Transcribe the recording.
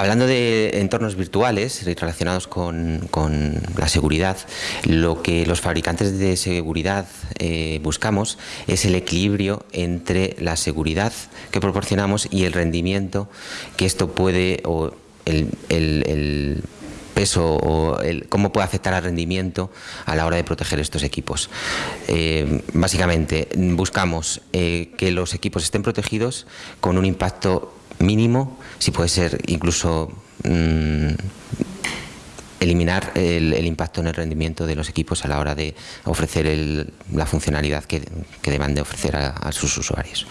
Hablando de entornos virtuales relacionados con, la seguridad, lo que los fabricantes de seguridad eh, buscamos es el equilibrio entre la seguridad que proporcionamos y el rendimiento que esto puede, o el, peso o cómo puede afectar al rendimiento a la hora de proteger estos equipos. Eh, básicamente, buscamos eh, que los equipos estén protegidos con un impacto mínimo, si puede ser incluso mm, eliminar el, impacto en el rendimiento de los equipos a la hora de ofrecer la funcionalidad que, deban de ofrecer a sus usuarios.